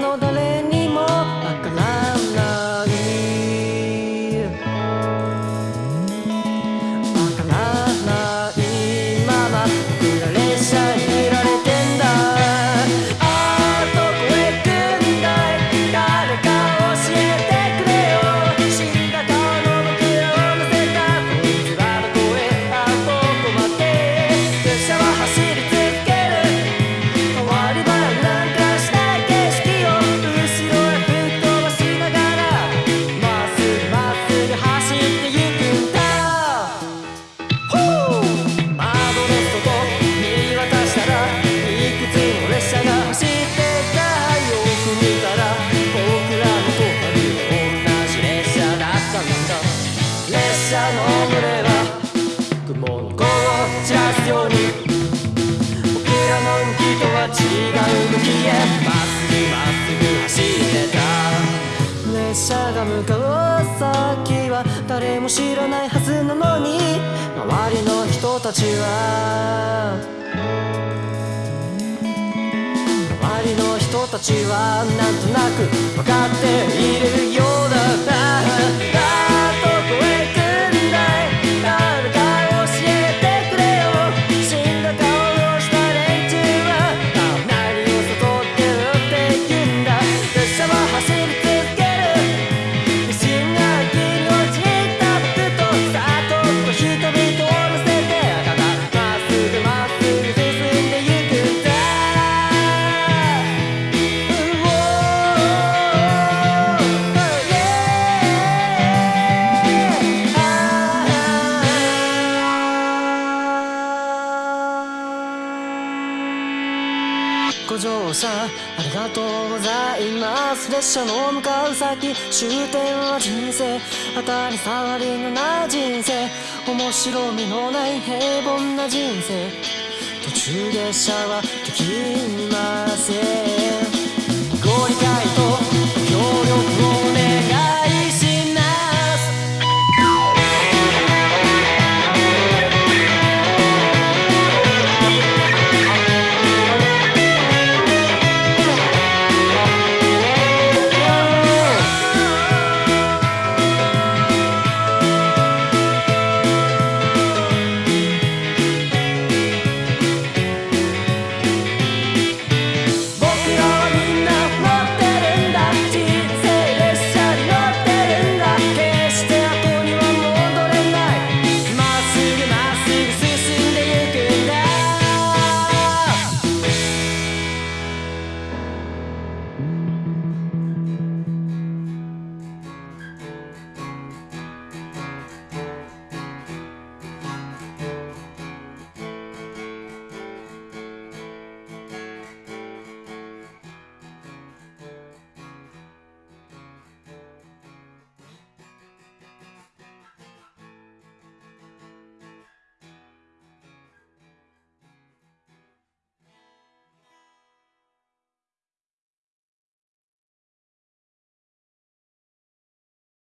の誰にの群れは雲の子を散らすように。僕らの動きとは違う向きへまっすぐまっすぐ走ってた。列車が向かう先は誰も知らないはずなのに。周りの人たちは。周りの人たちはなんとなく分かっている。よご乗車ありがとうございます。列車の向かう先終点は人生。当たり障りのない人生面白みのない平凡な人生。途中列車はできません。